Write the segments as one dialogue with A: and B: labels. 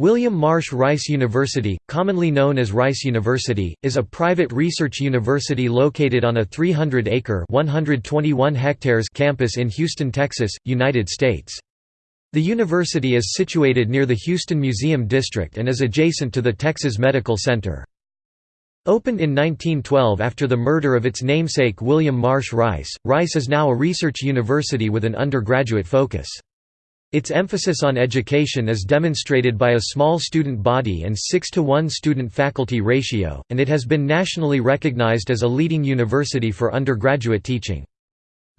A: William Marsh Rice University, commonly known as Rice University, is a private research university located on a 300-acre (121 hectares) campus in Houston, Texas, United States. The university is situated near the Houston Museum District and is adjacent to the Texas Medical Center. Opened in 1912 after the murder of its namesake William Marsh Rice, Rice is now a research university with an undergraduate focus. Its emphasis on education is demonstrated by a small student body and 6 to 1 student-faculty ratio, and it has been nationally recognized as a leading university for undergraduate teaching.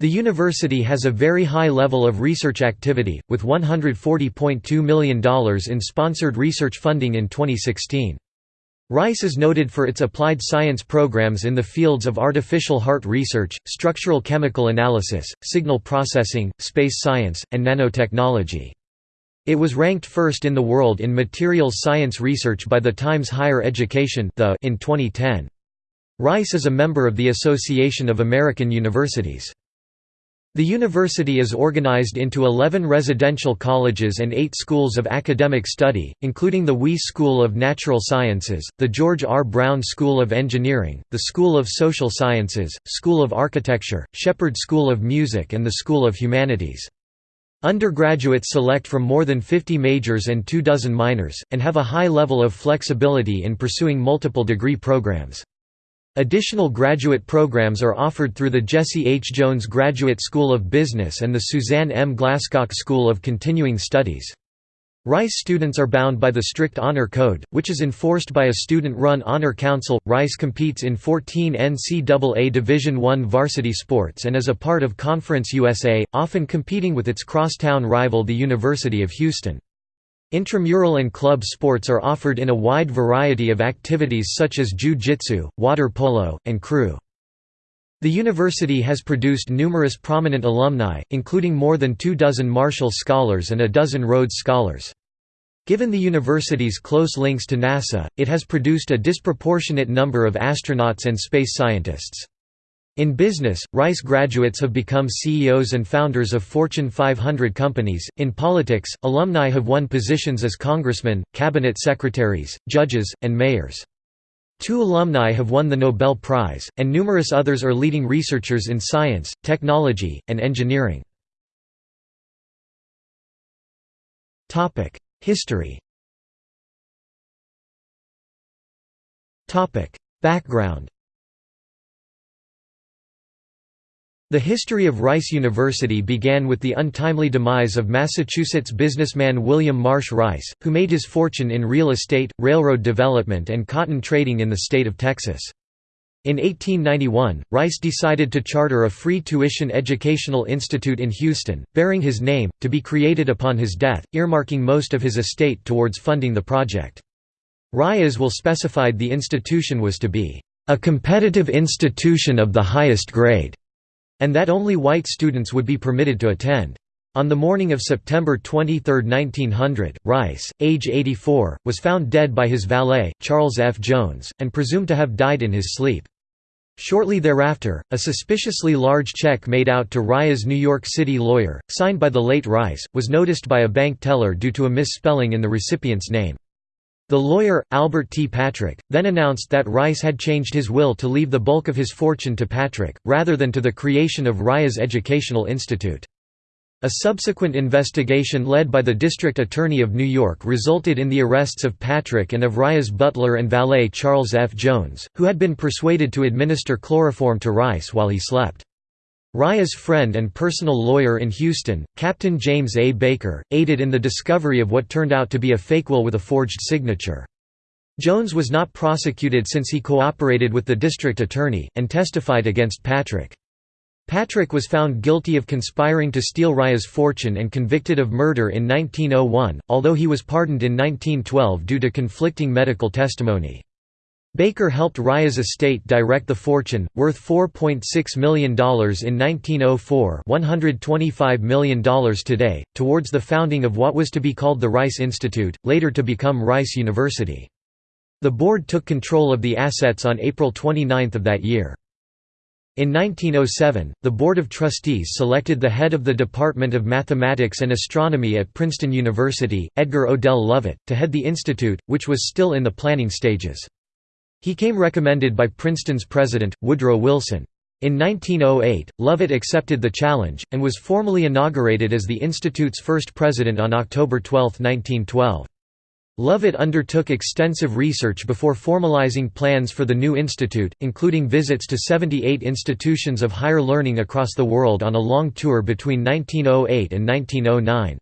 A: The university has a very high level of research activity, with $140.2 million in sponsored research funding in 2016. Rice is noted for its applied science programs in the fields of artificial heart research, structural chemical analysis, signal processing, space science, and nanotechnology. It was ranked first in the world in materials science research by the Times Higher Education in 2010. Rice is a member of the Association of American Universities. The university is organized into 11 residential colleges and 8 schools of academic study, including the Wiess School of Natural Sciences, the George R. Brown School of Engineering, the School of Social Sciences, School of Architecture, Shepherd School of Music and the School of Humanities. Undergraduates select from more than 50 majors and two dozen minors, and have a high level of flexibility in pursuing multiple degree programs. Additional graduate programs are offered through the Jesse H. Jones Graduate School of Business and the Suzanne M. Glasscock School of Continuing Studies. Rice students are bound by the strict honor code, which is enforced by a student-run honor council. Rice competes in 14 NCAA Division I varsity sports and is a part of Conference USA, often competing with its crosstown rival the University of Houston. Intramural and club sports are offered in a wide variety of activities such as jiu-jitsu, water polo, and crew. The university has produced numerous prominent alumni, including more than two dozen Marshall Scholars and a dozen Rhodes Scholars. Given the university's close links to NASA, it has produced a disproportionate number of astronauts and space scientists. In business, Rice graduates have become CEOs and founders of Fortune 500 companies. In politics, alumni have won positions as congressmen, cabinet secretaries, judges, and mayors. Two alumni have won the Nobel Prize, and numerous others are leading researchers in science, technology, and engineering. History Background The history of Rice University began with the untimely demise of Massachusetts businessman William Marsh Rice, who made his fortune in real estate, railroad development and cotton trading in the state of Texas. In 1891, Rice decided to charter a free tuition educational institute in Houston, bearing his name, to be created upon his death, earmarking most of his estate towards funding the project. will specified the institution was to be, "...a competitive institution of the highest grade." And that only white students would be permitted to attend. On the morning of September 23, 1900, Rice, age 84, was found dead by his valet, Charles F. Jones, and presumed to have died in his sleep. Shortly thereafter, a suspiciously large check made out to Rice's New York City lawyer, signed by the late Rice, was noticed by a bank teller due to a misspelling in the recipient's name. The lawyer, Albert T. Patrick, then announced that Rice had changed his will to leave the bulk of his fortune to Patrick, rather than to the creation of Rice's Educational Institute. A subsequent investigation led by the District Attorney of New York resulted in the arrests of Patrick and of Rice's butler and valet Charles F. Jones, who had been persuaded to administer chloroform to Rice while he slept. Rice's friend and personal lawyer in Houston, Captain James A. Baker, aided in the discovery of what turned out to be a fake will with a forged signature. Jones was not prosecuted since he cooperated with the district attorney, and testified against Patrick. Patrick was found guilty of conspiring to steal Rice's fortune and convicted of murder in 1901, although he was pardoned in 1912 due to conflicting medical testimony. Baker helped Rice's estate direct the fortune, worth $4.6 million in 1904 $125 million today, towards the founding of what was to be called the Rice Institute, later to become Rice University. The board took control of the assets on April 29 of that year. In 1907, the Board of Trustees selected the head of the Department of Mathematics and Astronomy at Princeton University, Edgar Odell Lovett, to head the institute, which was still in the planning stages. He came recommended by Princeton's president, Woodrow Wilson. In 1908, Lovett accepted the challenge, and was formally inaugurated as the institute's first president on October 12, 1912. Lovett undertook extensive research before formalizing plans for the new institute, including visits to 78 institutions of higher learning across the world on a long tour between 1908 and 1909.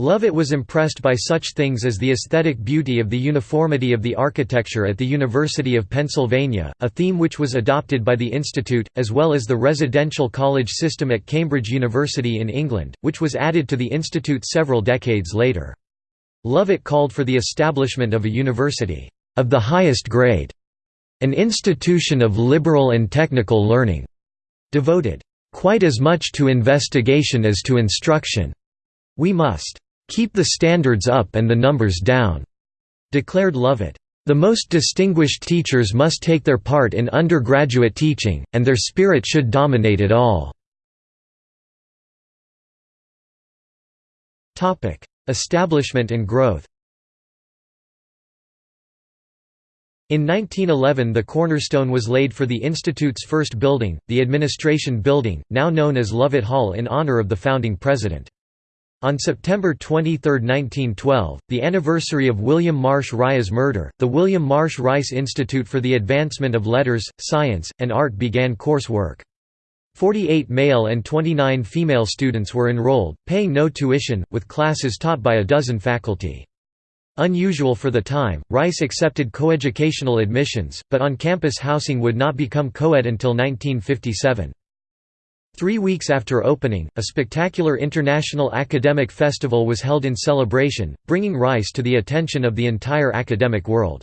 A: Lovett was impressed by such things as the aesthetic beauty of the uniformity of the architecture at the University of Pennsylvania, a theme which was adopted by the institute, as well as the residential college system at Cambridge University in England, which was added to the institute several decades later. Lovett called for the establishment of a university, "...of the highest grade", an institution of liberal and technical learning, devoted, "...quite as much to investigation as to instruction. We must keep the standards up and the numbers down," declared Lovett. The most distinguished teachers must take their part in undergraduate teaching, and their spirit should dominate it all. Establishment and growth In 1911 the cornerstone was laid for the Institute's first building, the Administration Building, now known as Lovett Hall in honor of the founding president. On September 23, 1912, the anniversary of William Marsh Rice's murder, the William Marsh Rice Institute for the Advancement of Letters, Science, and Art began coursework. 48 male and 29 female students were enrolled, paying no tuition, with classes taught by a dozen faculty. Unusual for the time, Rice accepted coeducational admissions, but on-campus housing would not become co-ed until 1957. Three weeks after opening, a spectacular international academic festival was held in celebration, bringing Rice to the attention of the entire academic world.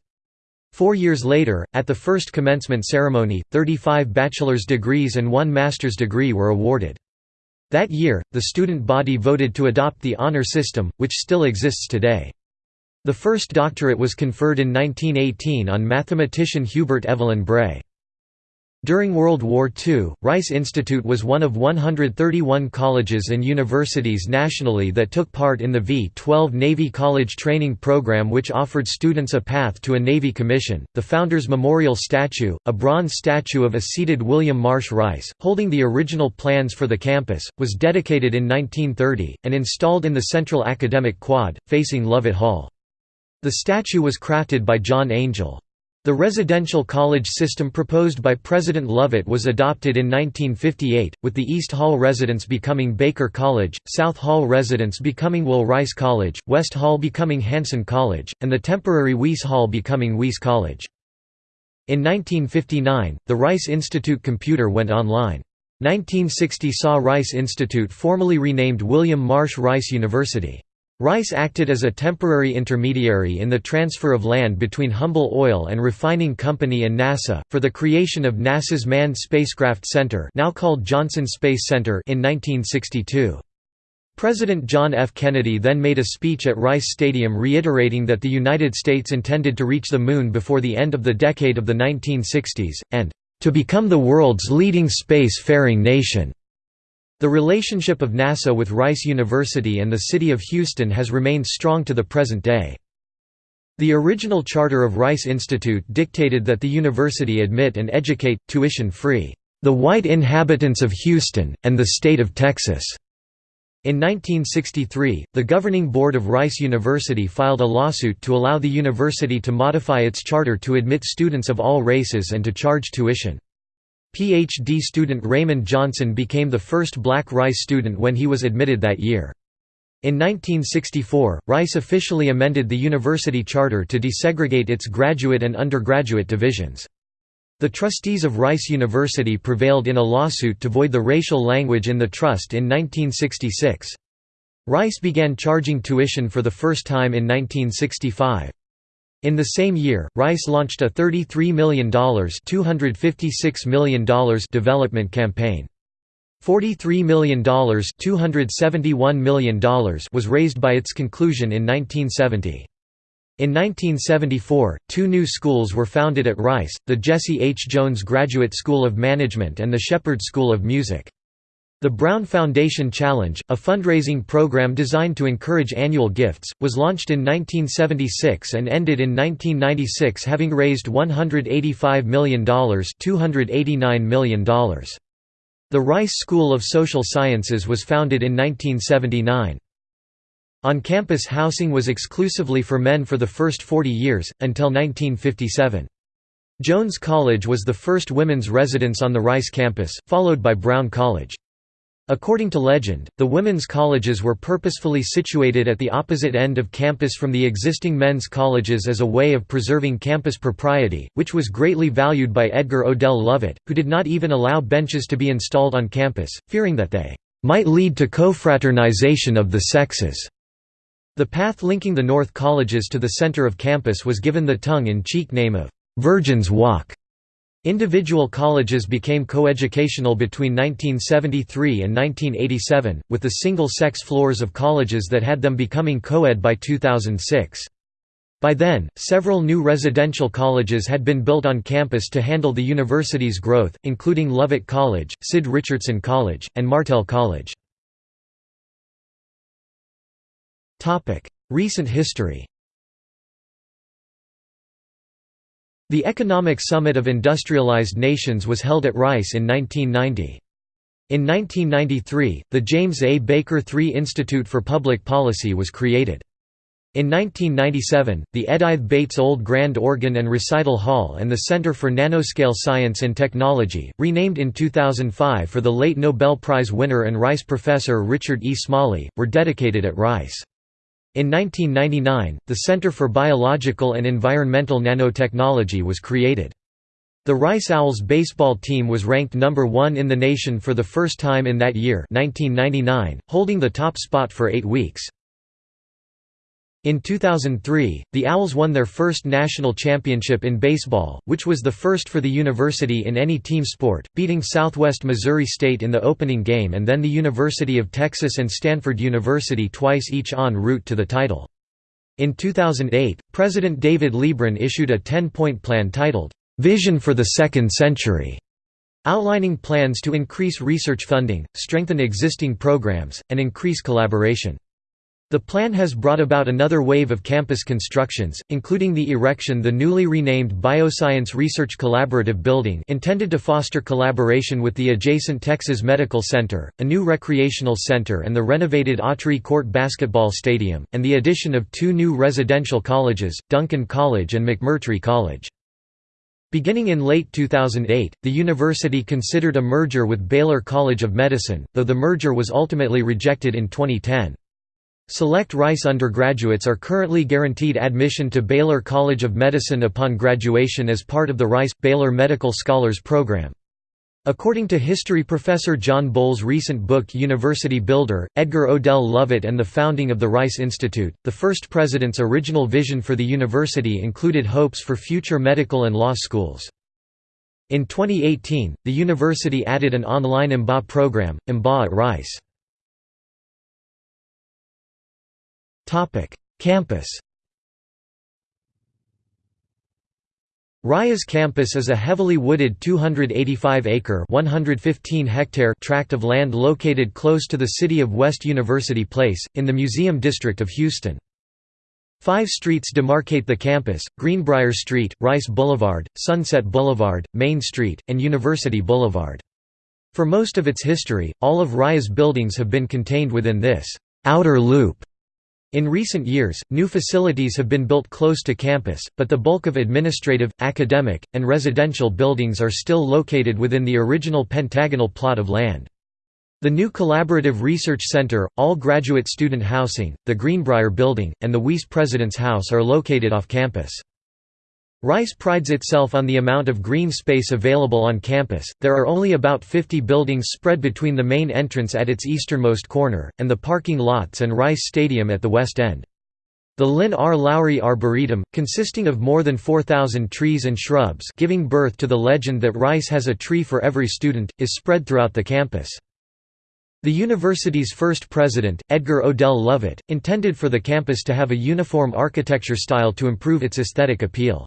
A: Four years later, at the first commencement ceremony, 35 bachelor's degrees and one master's degree were awarded. That year, the student body voted to adopt the honor system, which still exists today. The first doctorate was conferred in 1918 on mathematician Hubert Evelyn Bray. During World War II, Rice Institute was one of 131 colleges and universities nationally that took part in the V-12 Navy College Training Program which offered students a path to a Navy commission. The Founders Memorial Statue, a bronze statue of a seated William Marsh Rice, holding the original plans for the campus, was dedicated in 1930, and installed in the central academic quad, facing Lovett Hall. The statue was crafted by John Angel. The residential college system proposed by President Lovett was adopted in 1958, with the East Hall residence becoming Baker College, South Hall residence becoming Will Rice College, West Hall becoming Hanszen College, and the temporary Wiess Hall becoming Wiess College. In 1959, the Rice Institute computer went online. 1960 saw Rice Institute formally renamed William Marsh Rice University. Rice acted as a temporary intermediary in the transfer of land between Humble Oil and Refining Company and NASA, for the creation of NASA's Manned Spacecraft Center now called Johnson Space Center in 1962. President John F. Kennedy then made a speech at Rice Stadium reiterating that the United States intended to reach the Moon before the end of the decade of the 1960s, and, "...to become the world's leading space-faring nation." The relationship of NASA with Rice University and the city of Houston has remained strong to the present day. The original charter of Rice Institute dictated that the university admit and educate, tuition-free, "...the white inhabitants of Houston, and the state of Texas." In 1963, the governing board of Rice University filed a lawsuit to allow the university to modify its charter to admit students of all races and to charge tuition. Ph.D. student Raymond Johnson became the first black Rice student when he was admitted that year. In 1964, Rice officially amended the university charter to desegregate its graduate and undergraduate divisions. The trustees of Rice University prevailed in a lawsuit to void the racial language in the trust in 1966. Rice began charging tuition for the first time in 1965. In the same year, Rice launched a $33 million, $256 million development campaign. $43 million, $271 million was raised by its conclusion in 1970. In 1974, two new schools were founded at Rice, the Jesse H. Jones Graduate School of Management and the Shepherd School of Music. The Brown Foundation Challenge, a fundraising program designed to encourage annual gifts, was launched in 1976 and ended in 1996 having raised $185 million, $289 million. The Rice School of Social Sciences was founded in 1979. On-campus housing was exclusively for men for the first 40 years, until 1957. Jones College was the first women's residence on the Rice campus, followed by Brown College. According to legend, the women's colleges were purposefully situated at the opposite end of campus from the existing men's colleges as a way of preserving campus propriety, which was greatly valued by Edgar Odell Lovett, who did not even allow benches to be installed on campus, fearing that they might lead to co-fraternization of the sexes. The path linking the North colleges to the center of campus was given the tongue-in-cheek name of Virgin's Walk. Individual colleges became coeducational between 1973 and 1987, with the single-sex floors of colleges that had them becoming co-ed by 2006. By then, several new residential colleges had been built on campus to handle the university's growth, including Lovett College, Sid Richardson College, and Martel College. Recent history The Economic Summit of Industrialized Nations was held at Rice in 1990. In 1993, the James A. Baker III Institute for Public Policy was created. In 1997, the Edythe Bates Old Grand Organ and Recital Hall and the Center for Nanoscale Science and Technology, renamed in 2005 for the late Nobel Prize winner and Rice professor Richard E. Smalley, were dedicated at Rice. In 1999, the Center for Biological and Environmental Nanotechnology was created. The Rice Owls baseball team was ranked number one in the nation for the first time in that year 1999, holding the top spot for eight weeks. In 2003, the Owls won their first national championship in baseball, which was the first for the university in any team sport, beating Southwest Missouri State in the opening game and then the University of Texas and Stanford University twice each en route to the title. In 2008, President David Leebron issued a 10-point plan titled, "'Vision for the Second Century' outlining plans to increase research funding, strengthen existing programs, and increase collaboration. The plan has brought about another wave of campus constructions, including the erection of the newly renamed Bioscience Research Collaborative Building intended to foster collaboration with the adjacent Texas Medical Center, a new recreational center and the renovated Autry Court Basketball Stadium, and the addition of two new residential colleges, Duncan College and McMurtry College. Beginning in late 2008, the university considered a merger with Baylor College of Medicine, though the merger was ultimately rejected in 2010. Select Rice undergraduates are currently guaranteed admission to Baylor College of Medicine upon graduation as part of the Rice-Baylor Medical Scholars Program. According to history professor John Boll's recent book University Builder, Edgar Odell Lovett and the Founding of the Rice Institute, the first president's original vision for the university included hopes for future medical and law schools. In 2018, the university added an online MBA program, MBA at Rice. Campus. Rice's campus is a heavily wooded 285-acre (115-hectare) tract of land located close to the city of West University Place, in the Museum District of Houston. Five streets demarcate the campus, Greenbrier Street, Rice Boulevard, Sunset Boulevard, Main Street, and University Boulevard. For most of its history, all of Rice's buildings have been contained within this «outer loop» In recent years, new facilities have been built close to campus, but the bulk of administrative, academic, and residential buildings are still located within the original pentagonal plot of land. The new Collaborative Research Center, all graduate student housing, the Greenbrier Building, and the Wiess President's House are located off campus. Rice prides itself on the amount of green space available on campus, there are only about 50 buildings spread between the main entrance at its easternmost corner, and the parking lots and Rice Stadium at the west end. The Lynn R. Lowry Arboretum, consisting of more than 4,000 trees and shrubs giving birth to the legend that Rice has a tree for every student, is spread throughout the campus. The university's first president, Edgar Odell Lovett, intended for the campus to have a uniform architecture style to improve its aesthetic appeal.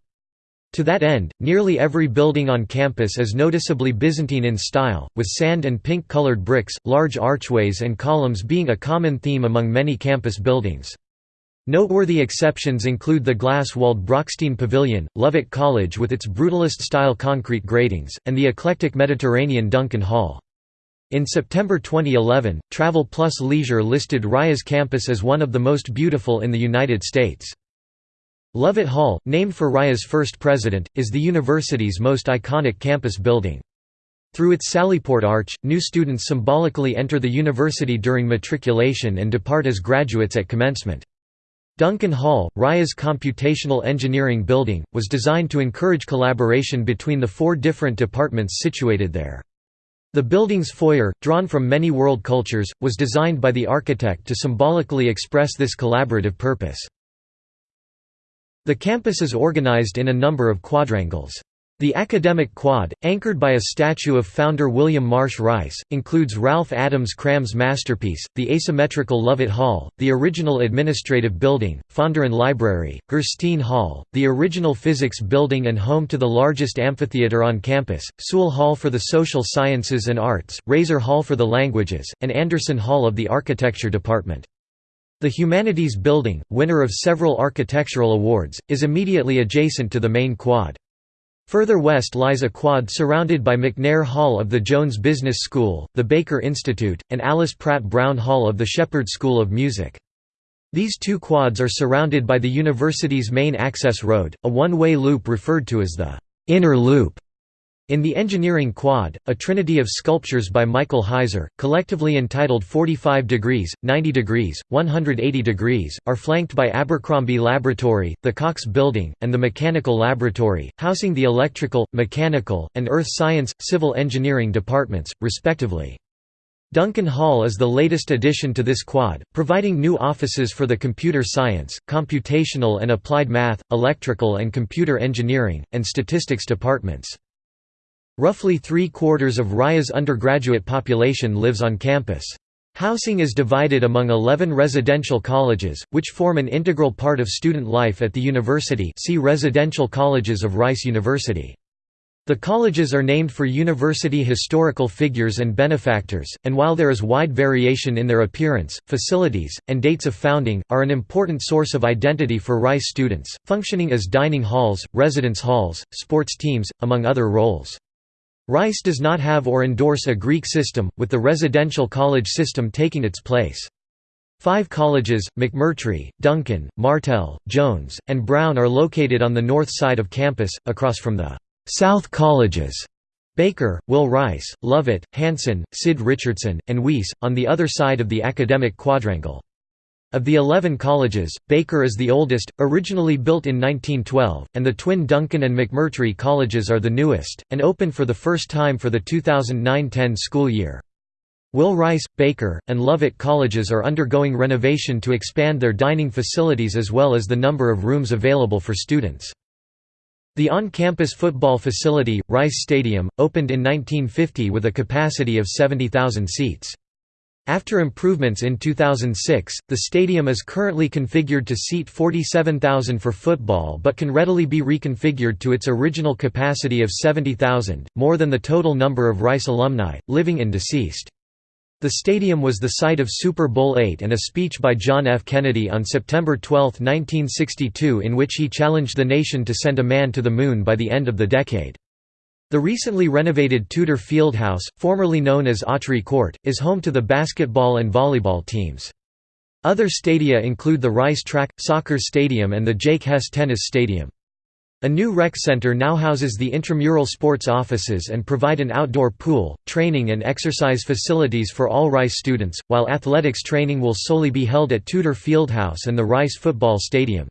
A: To that end, nearly every building on campus is noticeably Byzantine in style, with sand and pink-colored bricks, large archways and columns being a common theme among many campus buildings. Noteworthy exceptions include the glass-walled Brochstein Pavilion, Lovett College with its brutalist-style concrete gratings, and the eclectic Mediterranean Duncan Hall. In September 2011, Travel Plus Leisure listed Rice's campus as one of the most beautiful in the United States. Lovett Hall, named for Rice's first president, is the university's most iconic campus building. Through its Sallyport Arch, new students symbolically enter the university during matriculation and depart as graduates at commencement. Duncan Hall, Rice's computational engineering building, was designed to encourage collaboration between the four different departments situated there. The building's foyer, drawn from many world cultures, was designed by the architect to symbolically express this collaborative purpose. The campus is organized in a number of quadrangles. The academic quad, anchored by a statue of founder William Marsh Rice, includes Ralph Adams Cram's masterpiece, the asymmetrical Lovett Hall, the original administrative building, Fondren Library, Gerstein Hall, the original physics building and home to the largest amphitheater on campus, Sewell Hall for the social sciences and arts, Rayzor Hall for the languages, and Anderson Hall of the architecture department. The Humanities Building, winner of several architectural awards, is immediately adjacent to the main quad. Further west lies a quad surrounded by McNair Hall of the Jones Business School, the Baker Institute, and Alice Pratt Brown Hall of the Shepherd School of Music. These two quads are surrounded by the university's main access road, a one-way loop referred to as the «inner loop». In the engineering quad, a trinity of sculptures by Michael Heizer, collectively entitled 45 degrees, 90 degrees, 180 degrees, are flanked by Abercrombie Laboratory, the Cox Building, and the Mechanical Laboratory, housing the electrical, mechanical, and earth science, civil engineering departments, respectively. Duncan Hall is the latest addition to this quad, providing new offices for the computer science, computational and applied math, electrical and computer engineering, and statistics departments. Roughly three-quarters of Rice's undergraduate population lives on campus. Housing is divided among 11 residential colleges, which form an integral part of student life at the university see Residential Colleges of Rice University. The colleges are named for university historical figures and benefactors, and while there is wide variation in their appearance, facilities, and dates of founding, are an important source of identity for Rice students, functioning as dining halls, residence halls, sports teams, among other roles. Rice does not have or endorse a Greek system, with the residential college system taking its place. Five colleges, McMurtry, Duncan, Martel, Jones, and Brown are located on the north side of campus, across from the «South Colleges» Baker, Will Rice, Lovett, Hanszen, Sid Richardson, and Wiess, on the other side of the academic quadrangle. Of the 11 colleges, Baker is the oldest, originally built in 1912, and the twin Duncan and McMurtry colleges are the newest, and opened for the first time for the 2009–10 school year. Will Rice, Baker, and Lovett colleges are undergoing renovation to expand their dining facilities as well as the number of rooms available for students. The on-campus football facility, Rice Stadium, opened in 1950 with a capacity of 70,000 seats. After improvements in 2006, the stadium is currently configured to seat 47,000 for football but can readily be reconfigured to its original capacity of 70,000, more than the total number of Rice alumni, living and deceased. The stadium was the site of Super Bowl VIII and a speech by John F. Kennedy on September 12, 1962 in which he challenged the nation to send a man to the moon by the end of the decade. The recently renovated Tudor Fieldhouse, formerly known as Autry Court, is home to the basketball and volleyball teams. Other stadia include the Rice Track, Soccer Stadium and the Jake Hess Tennis Stadium. A new rec center now houses the intramural sports offices and provide an outdoor pool, training and exercise facilities for all Rice students, while athletics training will solely be held at Tudor Fieldhouse and the Rice Football Stadium.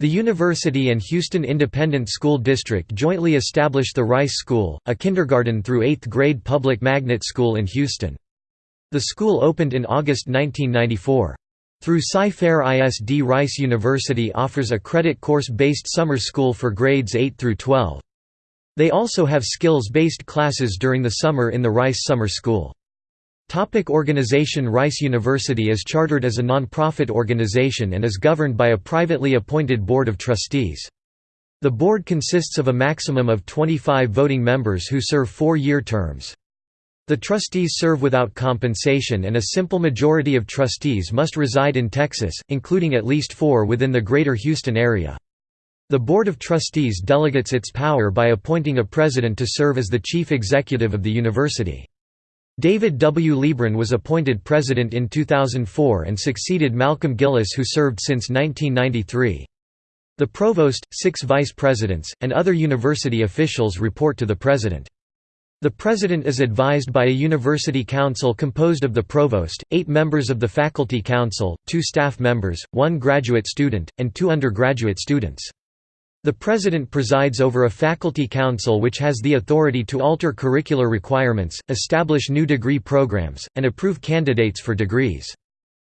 A: The university and Houston Independent School District jointly established the Rice School, a kindergarten through 8th grade public magnet school in Houston. The school opened in August 1994. Through Cy-Fair ISD Rice University offers a credit course-based summer school for grades 8 through 12. They also have skills-based classes during the summer in the Rice Summer School. Topic organization Rice University is chartered as a non-profit organization and is governed by a privately appointed board of trustees. The board consists of a maximum of 25 voting members who serve four-year terms. The trustees serve without compensation and a simple majority of trustees must reside in Texas, including at least four within the Greater Houston area. The Board of Trustees delegates its power by appointing a president to serve as the chief executive of the university. David W. Leebron was appointed president in 2004 and succeeded Malcolm Gillis who served since 1993. The provost, six vice presidents, and other university officials report to the president. The president is advised by a university council composed of the provost, eight members of the faculty council, two staff members, one graduate student, and two undergraduate students. The President presides over a faculty council which has the authority to alter curricular requirements, establish new degree programs, and approve candidates for degrees.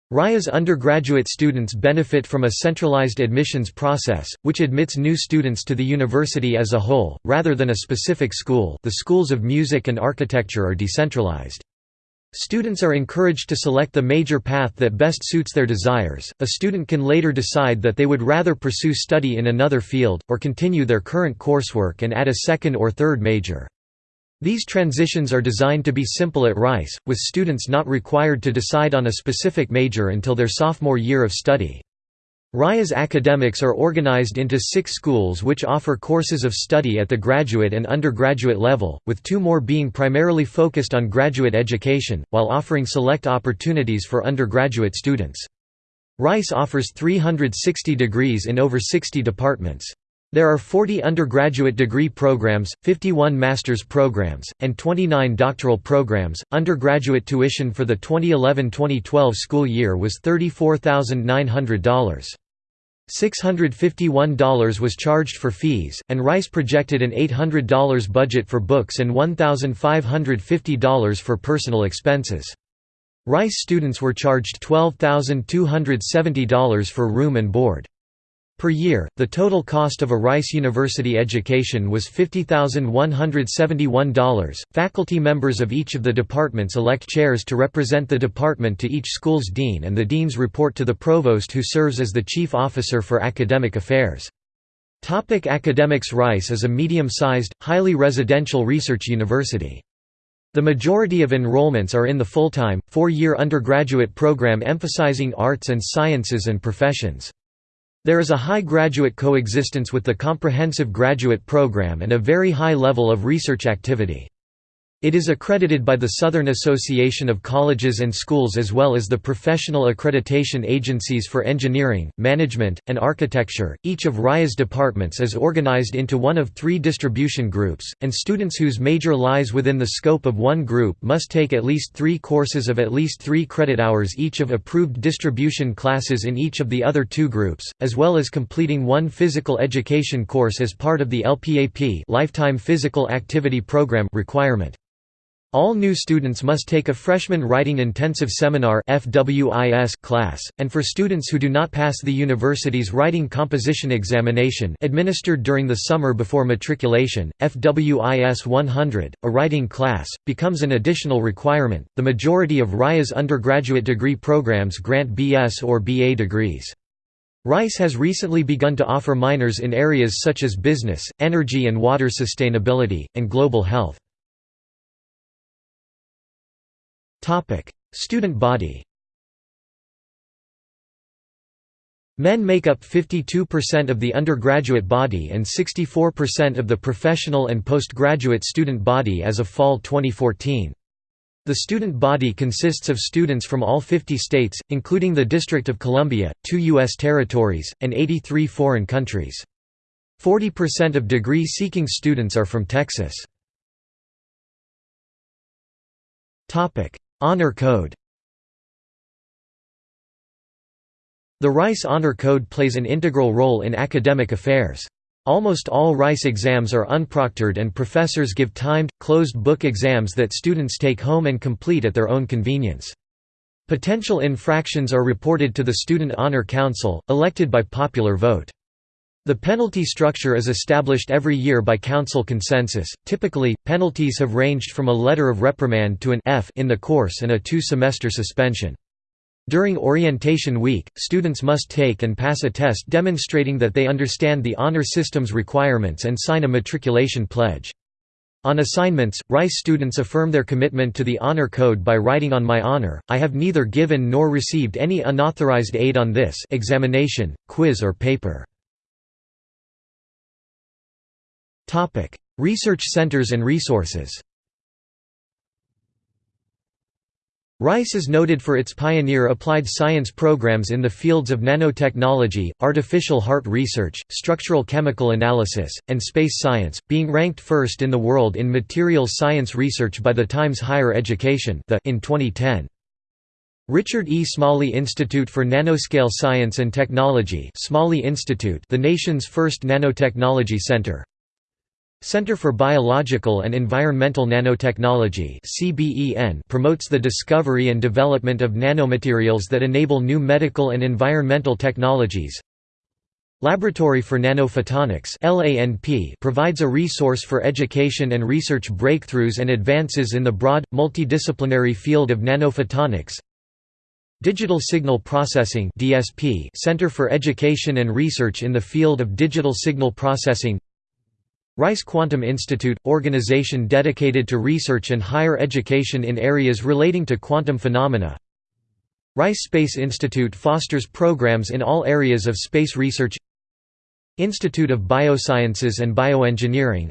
A: RIA's undergraduate students benefit from a centralized admissions process, which admits new students to the university as a whole, rather than a specific school the schools of music and architecture are decentralized. Students are encouraged to select the major path that best suits their desires. A student can later decide that they would rather pursue study in another field, or continue their current coursework and add a second or third major. These transitions are designed to be simple at Rice, with students not required to decide on a specific major until their sophomore year of study. RIA's academics are organized into six schools which offer courses of study at the graduate and undergraduate level, with two more being primarily focused on graduate education, while offering select opportunities for undergraduate students. Rice offers 360 degrees in over 60 departments. There are 40 undergraduate degree programs, 51 master's programs, and 29 doctoral programs. Undergraduate tuition for the 2011 2012 school year was $34,900. $651 was charged for fees, and Rice projected an $800 budget for books and $1,550 for personal expenses. Rice students were charged $12,270 for room and board. Per year, the total cost of a Rice University education was $50,171. Faculty members of each of the departments elect chairs to represent the department to each school's dean, and the deans report to the provost, who serves as the chief officer for academic affairs. Topic academics Rice is a medium-sized, highly residential research university. The majority of enrollments are in the full-time, four-year undergraduate program emphasizing arts and sciences and professions. There is a high graduate coexistence with the comprehensive graduate program and a very high level of research activity. It is accredited by the Southern Association of Colleges and Schools as well as the professional accreditation agencies for engineering, management, and architecture. Each of RIA's departments is organized into one of three distribution groups, and students whose major lies within the scope of one group must take at least three courses of at least three credit hours each of approved distribution classes in each of the other two groups, as well as completing one physical education course as part of the LPAP Lifetime Physical Activity Program requirement. All new students must take a Freshman Writing Intensive Seminar class, and for students who do not pass the university's Writing Composition Examination administered during the summer before matriculation, FWIS 100, a writing class, becomes an additional requirement. The majority of RIA's undergraduate degree programs grant BS or BA degrees. Rice has recently begun to offer minors in areas such as business, energy and water sustainability, and global health. Student body Men make up 52% of the undergraduate body and 64% of the professional and postgraduate student body as of fall 2014. The student body consists of students from all 50 states, including the District of Columbia, two U.S. territories, and 83 foreign countries. 40% of degree-seeking students are from Texas. Honor Code The Rice Honor Code plays an integral role in academic affairs. Almost all Rice exams are unproctored and professors give timed, closed-book exams that students take home and complete at their own convenience. Potential infractions are reported to the Student Honor Council, elected by popular vote. The penalty structure is established every year by council consensus. Typically, penalties have ranged from a letter of reprimand to an F in the course and a two-semester suspension. During orientation week, students must take and pass a test demonstrating that they understand the honor system's requirements and sign a matriculation pledge. On assignments, Rice students affirm their commitment to the Honor Code by writing on my honor, I have neither given nor received any unauthorized aid on this examination, quiz or paper. Topic: Research centers and resources. Rice is noted for its pioneer applied science programs in the fields of nanotechnology, artificial heart research, structural chemical analysis, and space science, being ranked first in the world in materials science research by the Times Higher Education in 2010. Richard E. Smalley Institute for Nanoscale Science and Technology Smalley Institute the nation's first nanotechnology center, Center for Biological and Environmental Nanotechnology promotes the discovery and development of nanomaterials that enable new medical and environmental technologies. Laboratory for Nanophotonics provides a resource for education and research breakthroughs and advances in the broad, multidisciplinary field of nanophotonics. Digital Signal Processing Center for Education and Research in the field of digital signal processing Rice Quantum Institute – organization dedicated to research and higher education in areas relating to quantum phenomena. Rice Space Institute fosters programs in all areas of space research. Institute of Biosciences and Bioengineering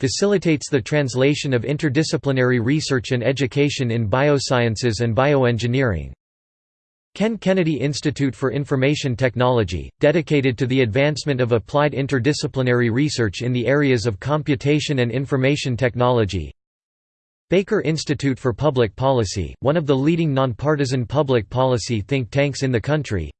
A: facilitates the translation of interdisciplinary research and education in biosciences and bioengineering Ken Kennedy Institute for Information Technology, dedicated to the advancement of applied interdisciplinary research in the areas of computation and information technology. Baker Institute for Public Policy, one of the leading nonpartisan public policy think tanks in the country.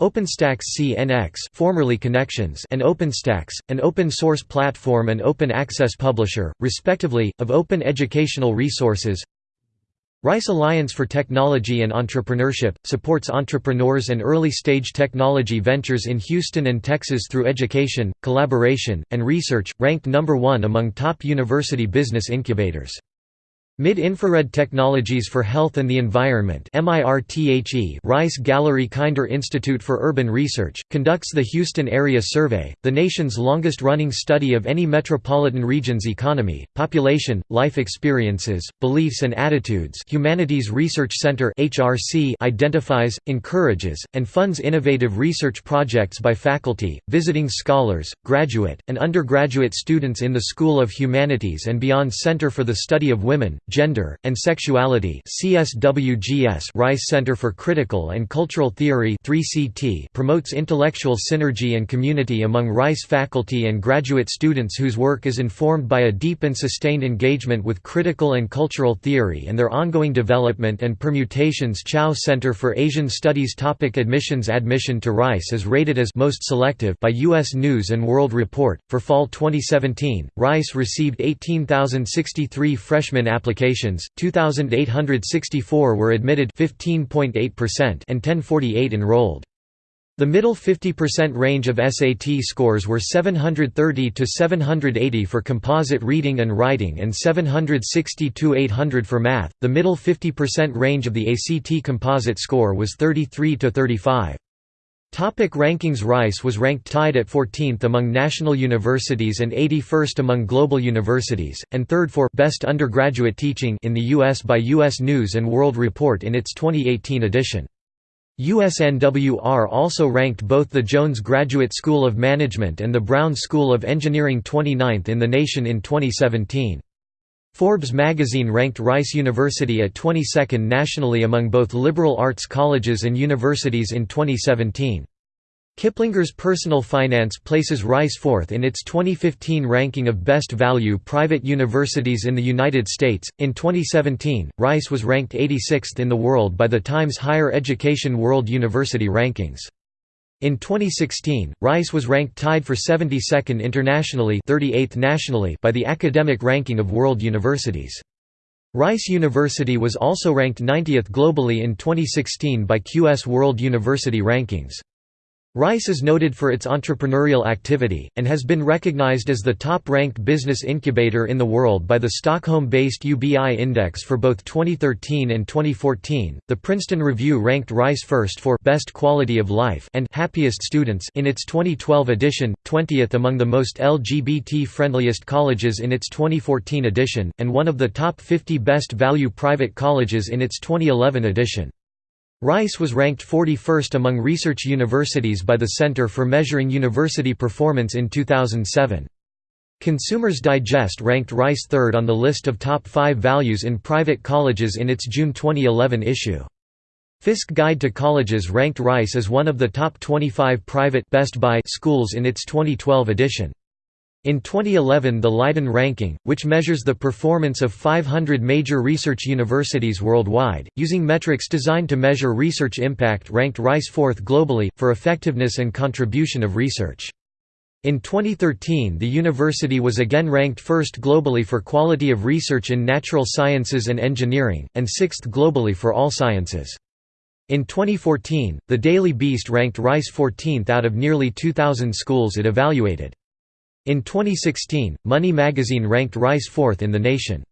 A: OpenStax CNX formerly Connexions and OpenStax, an open-source platform and open access publisher, respectively, of open educational resources Rice Alliance for Technology and Entrepreneurship, supports entrepreneurs and early-stage technology ventures in Houston and Texas through education, collaboration, and research, ranked number one among top university business incubators. Mid-Infrared Technologies for Health and the Environment Rice Gallery Kinder Institute for Urban Research, conducts the Houston Area Survey, the nation's longest-running study of any metropolitan region's economy, population, life experiences, beliefs and attitudes Humanities Research Center identifies, encourages, and funds innovative research projects by faculty, visiting scholars, graduate, and undergraduate students in the School of Humanities and beyond Center for the Study of Women, Gender, and Sexuality Rice Center for Critical and Cultural Theory 3CT promotes intellectual synergy and community among Rice faculty and graduate students whose work is informed by a deep and sustained engagement with critical and cultural theory and their ongoing development and permutations Chao Center for Asian Studies Topic Admissions Admission to Rice is rated as most selective by U.S. News & World Report. For fall 2017, Rice received 18,063 freshman applications applications, 2,864 were admitted 15.8% and 1048 enrolled. The middle 50% range of SAT scores were 730 to 780 for composite reading and writing and 760 to 800 for math. The middle 50% range of the ACT composite score was 33 to 35. Topic rankings Rice was ranked tied at 14th among national universities and 81st among global universities, and third for «Best Undergraduate Teaching» in the U.S. by U.S. News & World Report in its 2018 edition. USNWR also ranked both the Jones Graduate School of Management and the Brown School of Engineering 29th in the nation in 2017. Forbes magazine ranked Rice University at 22nd nationally among both liberal arts colleges and universities in 2017. Kiplinger's Personal Finance places Rice fourth in its 2015 ranking of best value private universities in the United States. In 2017, Rice was ranked 86th in the world by the Times Higher Education World University Rankings. In 2016, Rice was ranked tied for 72nd internationally 38th nationally by the Academic Ranking of World Universities. Rice University was also ranked 90th globally in 2016 by QS World University Rankings. Rice is noted for its entrepreneurial activity, and has been recognized as the top-ranked business incubator in the world by the Stockholm-based UBI Index for both 2013 and 2014. The Princeton Review ranked Rice first for Best Quality of Life and Happiest Students in its 2012 edition, 20th among the most LGBT-friendliest colleges in its 2014 edition, and one of the top 50 best value private colleges in its 2011 edition. Rice was ranked 41st among research universities by the Center for Measuring University Performance in 2007. Consumers Digest ranked Rice third on the list of top five values in private colleges in its June 2011 issue. Fiske Guide to Colleges ranked Rice as one of the top 25 private Best Buy schools in its 2012 edition. In 2011 the Leiden ranking, which measures the performance of 500 major research universities worldwide, using metrics designed to measure research impact ranked Rice fourth globally, for effectiveness and contribution of research. In 2013 the university was again ranked first globally for quality of research in natural sciences and engineering, and sixth globally for all sciences. In 2014, the Daily Beast ranked Rice 14th out of nearly 2,000 schools it evaluated. In 2016, Money magazine ranked Rice fourth in the nation.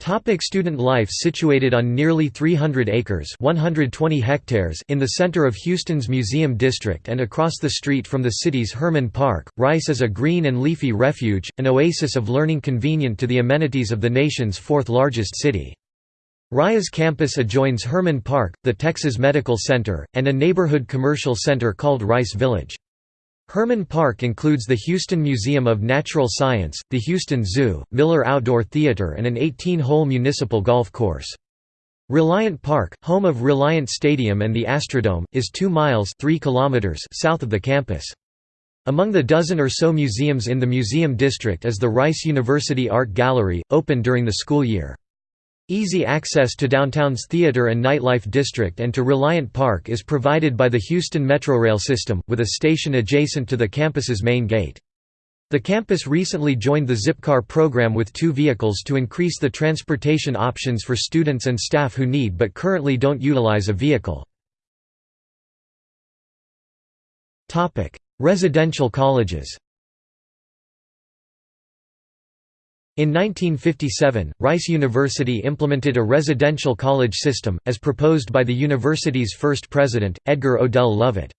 A: Topic student life Situated on nearly 300 acres 120 hectares in the center of Houston's Museum District and across the street from the city's Hermann Park, Rice is a green and leafy refuge, an oasis of learning convenient to the amenities of the nation's fourth largest city. Rice's campus adjoins Hermann Park, the Texas Medical Center, and a neighborhood commercial center called Rice Village. Hermann Park includes the Houston Museum of Natural Science, the Houston Zoo, Miller Outdoor Theater and an 18-hole municipal golf course. Reliant Park, home of Reliant Stadium and the Astrodome, is 2 miles 3 kilometers south of the campus. Among the dozen or so museums in the museum district is the Rice University Art Gallery, open during the school year. Easy access to downtown's theater and nightlife district and to Reliant Park is provided by the Houston Metrorail system, with a station adjacent to the campus's main gate. The campus recently joined the Zipcar program with two vehicles to increase the transportation options for students and staff who need but currently don't utilize a vehicle. Residential colleges In 1957, Rice University implemented a residential college system, as proposed by the university's first president, Edgar Odell Lovett.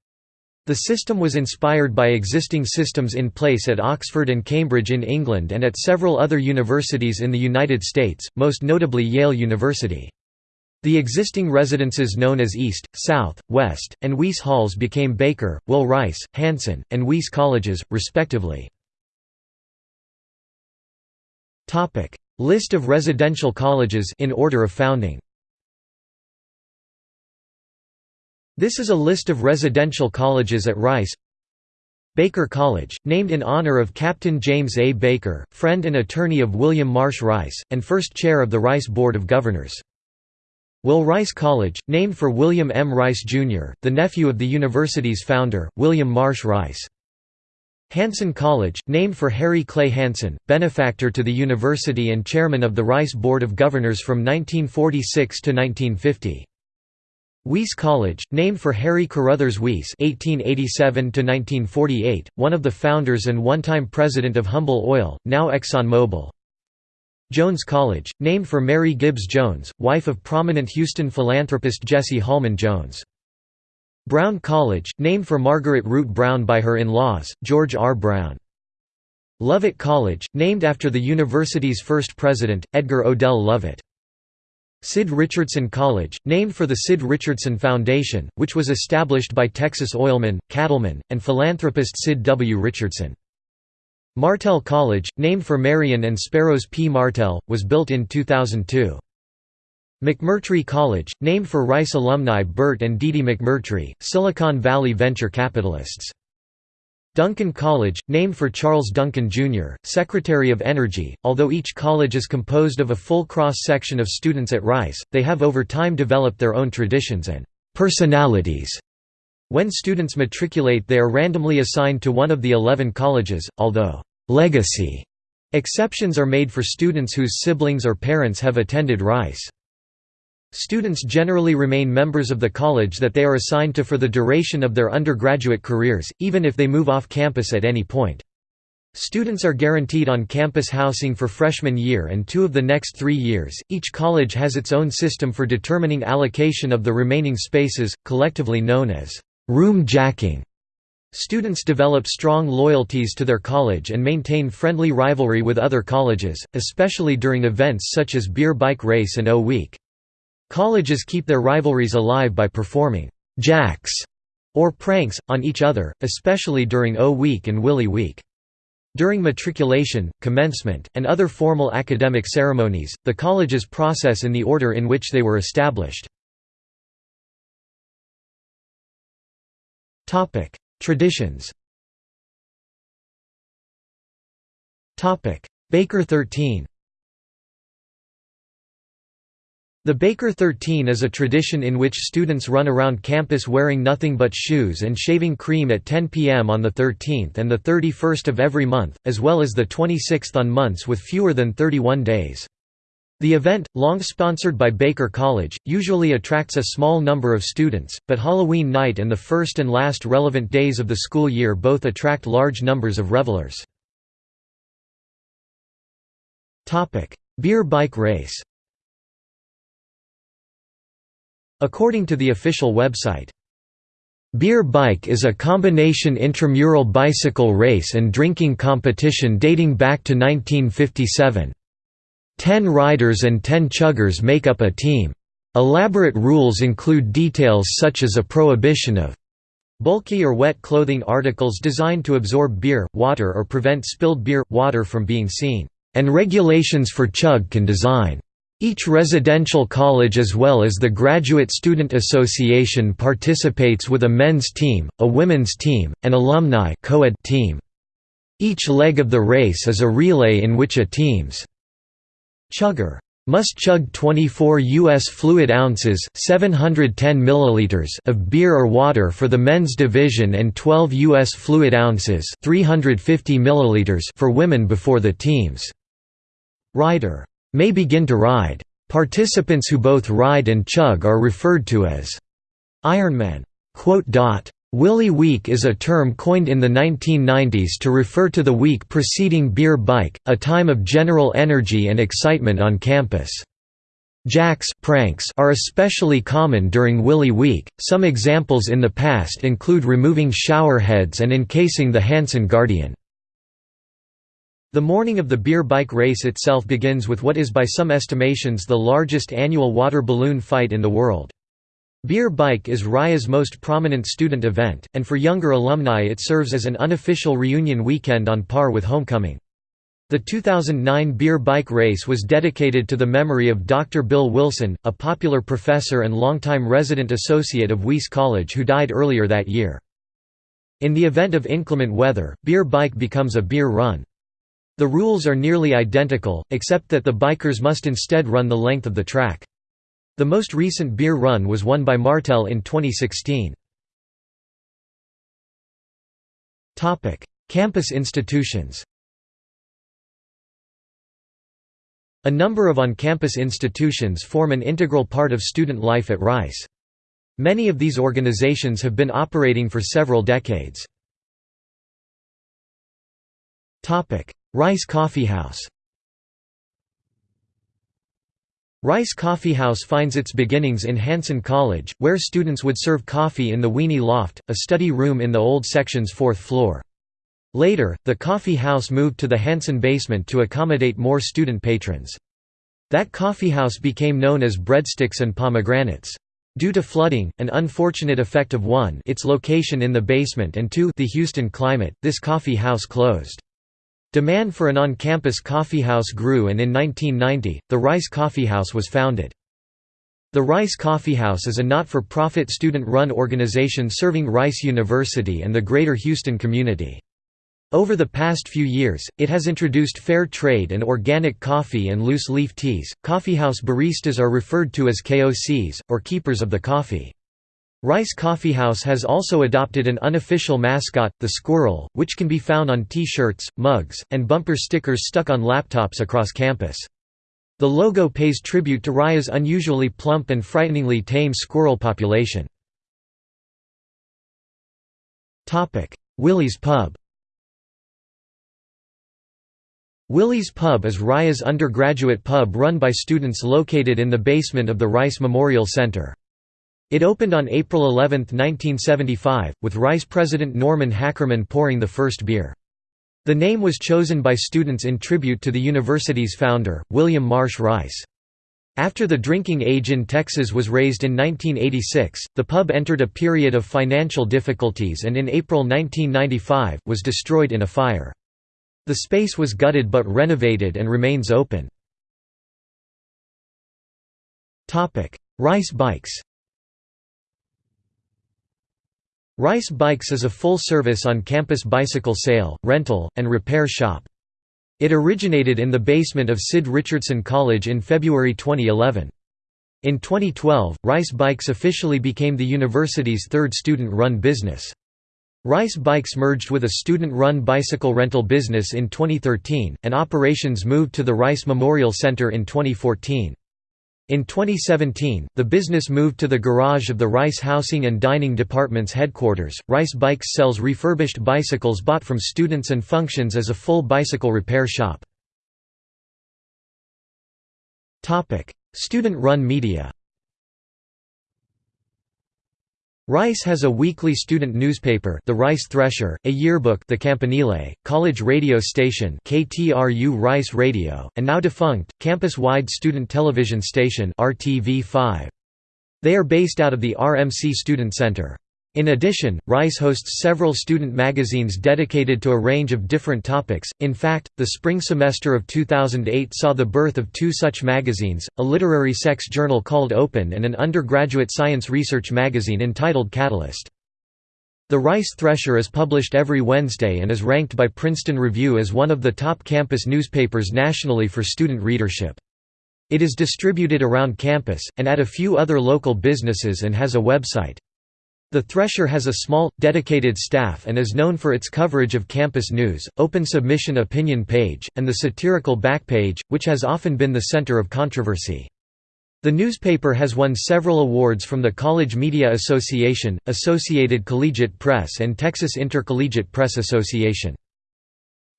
A: The system was inspired by existing systems in place at Oxford and Cambridge in England and at several other universities in the United States, most notably Yale University. The existing residences known as East, South, West, and Wiess Halls became Baker, Will Rice, Hanszen, and Wiess Colleges, respectively. Topic: List of residential colleges in order of founding. This is a list of residential colleges at Rice. Baker College, named in honor of Captain James A. Baker, friend and attorney of William Marsh Rice, and first chair of the Rice Board of Governors. Will Rice College, named for William M. Rice, Jr., the nephew of the university's founder, William Marsh Rice. Hanszen College, named for Harry Clay Hanszen, benefactor to the university and chairman of the Rice Board of Governors from 1946 to 1950. Wiess College, named for Harry Carruthers Wiess (1887–1948), one of the founders and one-time president of Humble Oil, now ExxonMobil. Jones College, named for Mary Gibbs Jones, wife of prominent Houston philanthropist Jesse Hallman Jones. Brown College, named for Margaret Root Brown by her in-laws, George R. Brown. Lovett College, named after the university's first president, Edgar Odell Lovett. Sid Richardson College, named for the Sid Richardson Foundation, which was established by Texas oilman, cattleman, and philanthropist Sid W. Richardson. Martel College, named for Marion and Speros P. Martel, was built in 2002. McMurtry College, named for Rice alumni Burt and Dee Dee McMurtry, Silicon Valley venture capitalists. Duncan College, named for Charles Duncan, Jr., Secretary of Energy. Although each college is composed of a full cross-section of students at Rice, they have over time developed their own traditions and personalities. When students matriculate they are randomly assigned to one of the 11 colleges, although «legacy» exceptions are made for students whose siblings or parents have attended Rice. Students generally remain members of the college that they are assigned to for the duration of their undergraduate careers, even if they move off campus at any point. Students are guaranteed on-campus housing for freshman year and two of the next three years. Each college has its own system for determining allocation of the remaining spaces, collectively known as room jacking. Students develop strong loyalties to their college and maintain friendly rivalry with other colleges, especially during events such as Beer Bike Race and O Week. Colleges keep their rivalries alive by performing «jacks» or pranks, on each other, especially during O Week and Willy Week. During matriculation, commencement, and other formal academic ceremonies, the colleges process in the order in which they were established. Traditions Baker 13 The Baker 13 is a tradition in which students run around campus wearing nothing but shoes and shaving cream at 10 p.m. on the 13th and the 31st of every month, as well as the 26th on months with fewer than 31 days. The event, long sponsored by Baker College, usually attracts a small number of students, but Halloween night and the first and last relevant days of the school year both attract large numbers of revelers. Beer bike race According to the official website, Beer Bike is a combination intramural bicycle race and drinking competition dating back to 1957. Ten riders and ten chuggers make up a team. Elaborate rules include details such as a prohibition of bulky or wet clothing articles designed to absorb beer, water or prevent spilled beer, water from being seen, and regulations for chug can design. Each residential college as well as the Graduate Student Association participates with a men's team, a women's team, and alumni team. Each leg of the race is a relay in which a team's chugger must chug 24 U.S. fluid ounces 710 milliliters of beer or water for the men's division and 12 U.S. fluid ounces 350 milliliters for women before the team's rider may begin to ride. Participants who both ride and chug are referred to as Ironmen. Willy Week is a term coined in the 1990s to refer to the week preceding Beer Bike, a time of general energy and excitement on campus. Jacks pranks are especially common during Willy Week. Some examples in the past include removing shower heads and encasing the Hanszen Guardian. The morning of the beer bike race itself begins with what is by some estimations the largest annual water balloon fight in the world. Beer Bike is Rice's most prominent student event, and for younger alumni it serves as an unofficial reunion weekend on par with homecoming. The 2009 Beer Bike race was dedicated to the memory of Dr. Bill Wilson, a popular professor and longtime resident associate of Wiess College who died earlier that year. In the event of inclement weather, Beer Bike becomes a beer run. The rules are nearly identical, except that the bikers must instead run the length of the track. The most recent beer run was won by Martel in 2016. Campus institutions A number of on-campus institutions form an integral part of student life at Rice. Many of these organizations have been operating for several decades. Rice Coffee House Rice Coffee House finds its beginnings in Hanszen College, where students would serve coffee in the Weenie Loft, a study room in the old section's fourth floor. Later, the coffee house moved to the Hanszen basement to accommodate more student patrons. That coffee house became known as Breadsticks and Pomegranates. Due to flooding, an unfortunate effect of one its location in the basement and two the Houston climate, this coffee house closed. Demand for an on-campus coffeehouse grew and in 1990, the Rice Coffeehouse was founded. The Rice Coffeehouse is a not-for-profit student-run organization serving Rice University and the greater Houston community. Over the past few years, it has introduced fair trade and organic coffee and loose leaf teas. Coffeehouse baristas are referred to as KOCs, or keepers of the coffee. Rice Coffeehouse has also adopted an unofficial mascot, the squirrel, which can be found on T-shirts, mugs, and bumper stickers stuck on laptops across campus. The logo pays tribute to Rice's unusually plump and frighteningly tame squirrel population. Willie's Pub Willie's Pub is Rice's undergraduate pub run by students located in the basement of the Rice Memorial Center. It opened on April 11, 1975, with Rice president Norman Hackerman pouring the first beer. The name was chosen by students in tribute to the university's founder, William Marsh Rice. After the drinking age in Texas was raised in 1986, the pub entered a period of financial difficulties and in April 1995, was destroyed in a fire. The space was gutted but renovated and remains open. Rice Bikes Rice Bikes is a full-service on-campus bicycle sale, rental, and repair shop. It originated in the basement of Sid Richardson College in February 2011. In 2012, Rice Bikes officially became the university's third student-run business. Rice Bikes merged with a student-run bicycle rental business in 2013, and operations moved to the Rice Memorial Center in 2014. In 2017, the business moved to the garage of the Rice Housing and Dining Department's headquarters. Rice Bikes sells refurbished bicycles bought from students and functions as a full bicycle repair shop. Student-run media Rice has a weekly student newspaper The Rice Thresher, a yearbook The Campanile, college radio station KTRU Rice Radio, and now defunct, campus-wide student television station RTV5. They are based out of the RMC Student Center. In addition, Rice hosts several student magazines dedicated to a range of different topics. In fact, the spring semester of 2008 saw the birth of two such magazines a literary sex journal called Open and an undergraduate science research magazine entitled Catalyst. The Rice Thresher is published every Wednesday and is ranked by Princeton Review as one of the top campus newspapers nationally for student readership. It is distributed around campus, and at a few other local businesses and has a website. The Thresher has a small, dedicated staff and is known for its coverage of campus news, open submission opinion page, and the satirical backpage, which has often been the center of controversy. The newspaper has won several awards from the College Media Association, Associated Collegiate Press and Texas Intercollegiate Press Association.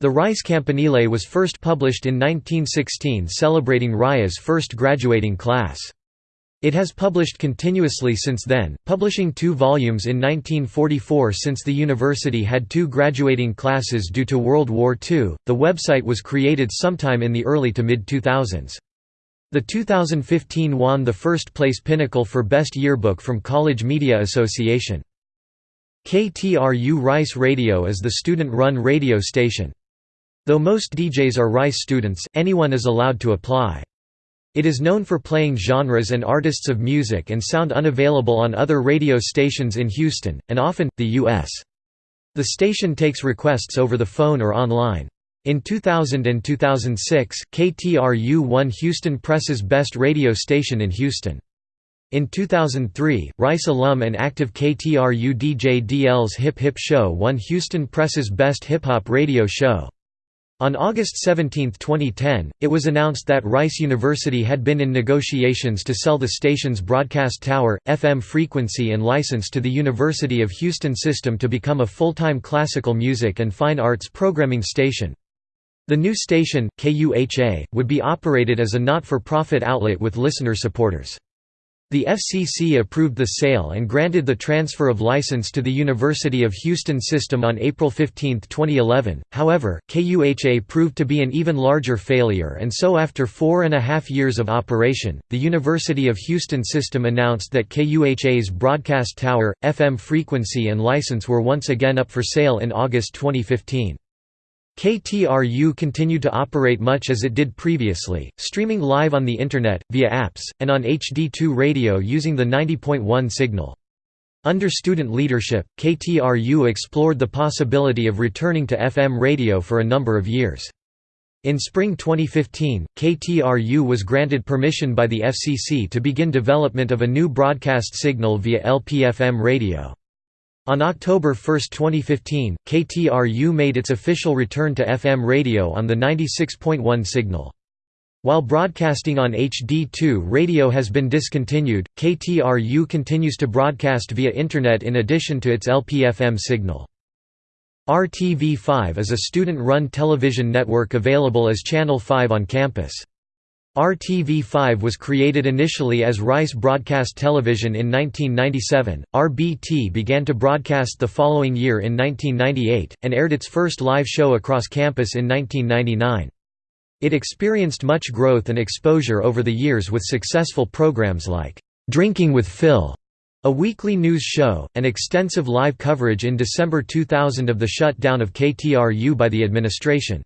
A: The Rice Campanile was first published in 1916 celebrating Rice's first graduating class. It has published continuously since then, publishing two volumes in 1944 since the university had two graduating classes due to World War II. The website was created sometime in the early to mid 2000s. The 2015 won the first place pinnacle for Best Yearbook from College Media Association. KTRU Rice Radio is the student-run radio station. Though most DJs are Rice students, anyone is allowed to apply. It is known for playing genres and artists of music and sound unavailable on other radio stations in Houston, and often, the U.S. The station takes requests over the phone or online. In 2000 and 2006, KTRU won Houston Press's Best Radio Station in Houston. In 2003, Rice alum and active KTRU DJ DL's Hip Hip Show won Houston Press's Best Hip Hop Radio Show. On August 17, 2010, it was announced that Rice University had been in negotiations to sell the station's broadcast tower, FM frequency and license to the University of Houston system to become a full-time classical music and fine arts programming station. The new station, KUHA, would be operated as a not-for-profit outlet with listener supporters. The FCC approved the sale and granted the transfer of license to the University of Houston system on April 15, 2011. However, KUHA proved to be an even larger failure, and so after four and a half years of operation, the University of Houston system announced that KUHA's broadcast tower, FM frequency, and license were once again up for sale in August 2015. KTRU continued to operate much as it did previously, streaming live on the Internet, via apps, and on HD2 radio using the 90.1 signal. Under student leadership, KTRU explored the possibility of returning to FM radio for a number of years. In spring 2015, KTRU was granted permission by the FCC to begin development of a new broadcast signal via LPFM radio. On October 1, 2015, KTRU made its official return to FM radio on the 96.1 signal. While broadcasting on HD2 radio has been discontinued, KTRU continues to broadcast via Internet in addition to its LPFM signal. RTV5 is a student-run television network available as Channel 5 on campus. RTV5 was created initially as Rice Broadcast Television in 1997. RBT began to broadcast the following year in 1998, and aired its first live show across campus in 1999. It experienced much growth and exposure over the years with successful programs like Drinking with Phil, a weekly news show, and extensive live coverage in December 2000 of the shutdown of KTRU by the administration.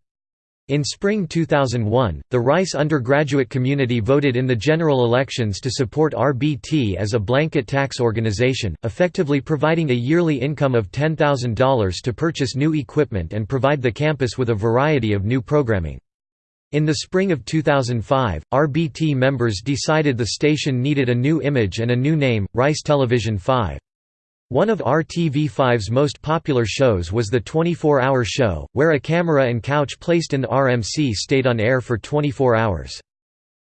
A: In spring 2001, the Rice undergraduate community voted in the general elections to support RBT as a blanket tax organization, effectively providing a yearly income of $10,000 to purchase new equipment and provide the campus with a variety of new programming. In the spring of 2005, RBT members decided the station needed a new image and a new name, Rice Television 5. One of RTV5's most popular shows was the 24-hour show, where a camera and couch placed in the RMC stayed on air for 24 hours.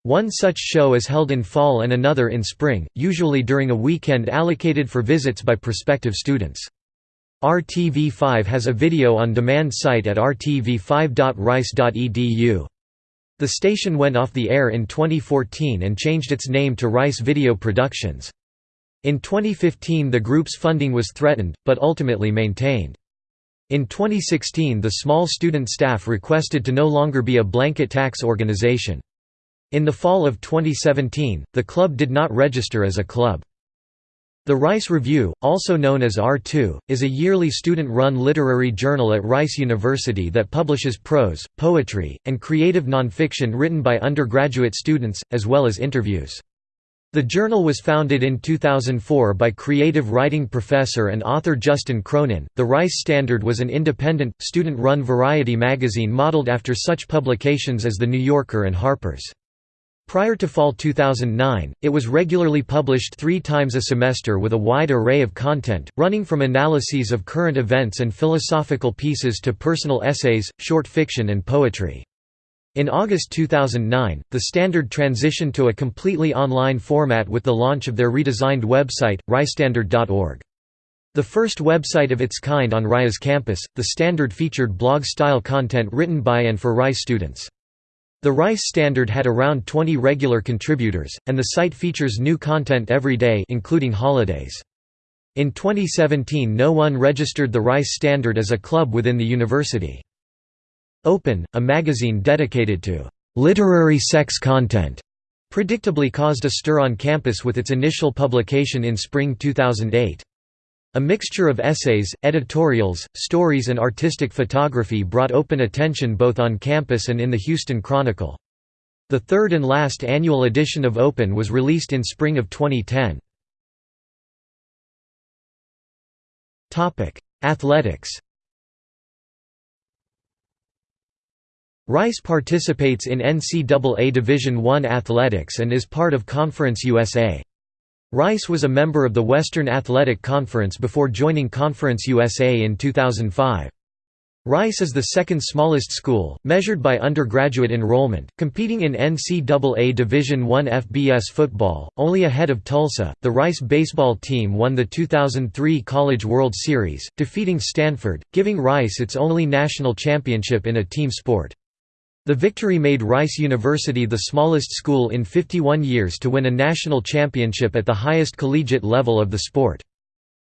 A: One such show is held in fall and another in spring, usually during a weekend allocated for visits by prospective students. RTV5 has a video-on-demand site at rtv5.rice.edu. The station went off the air in 2014 and changed its name to Rice Video Productions. In 2015 the group's funding was threatened, but ultimately maintained. In 2016 the small student staff requested to no longer be a blanket tax organization. In the fall of 2017, the club did not register as a club. The Rice Review, also known as R2, is a yearly student-run literary journal at Rice University that publishes prose, poetry, and creative nonfiction written by undergraduate students, as well as interviews. The journal was founded in 2004 by creative writing professor and author Justin Cronin. The Rice Standard was an independent, student run variety magazine modeled after such publications as The New Yorker and Harper's. Prior to fall 2009, it was regularly published three times a semester with a wide array of content, running from analyses of current events and philosophical pieces to personal essays, short fiction and poetry. In August 2009, the Standard transitioned to a completely online format with the launch of their redesigned website, ricestandard.org. The first website of its kind on Rice's campus, the Standard featured blog-style content written by and for Rice students. The Rice Standard had around 20 regular contributors, and the site features new content every day including holidays. In 2017 no one registered the Rice Standard as a club within the university. Open, a magazine dedicated to «literary sex content», predictably caused a stir on campus with its initial publication in spring 2008. A mixture of essays, editorials, stories and artistic photography brought open attention both on campus and in the Houston Chronicle. The third and last annual edition of Open was released in spring of 2010. Athletics Rice participates in NCAA Division I athletics and is part of Conference USA. Rice was a member of the Western Athletic Conference before joining Conference USA in 2005. Rice is the second smallest school, measured by undergraduate enrollment, competing in NCAA Division I FBS football, only ahead of Tulsa. The Rice baseball team won the 2003 College World Series, defeating Stanford, giving Rice its only national championship in a team sport. The victory made Rice University the smallest school in 51 years to win a national championship at the highest collegiate level of the sport.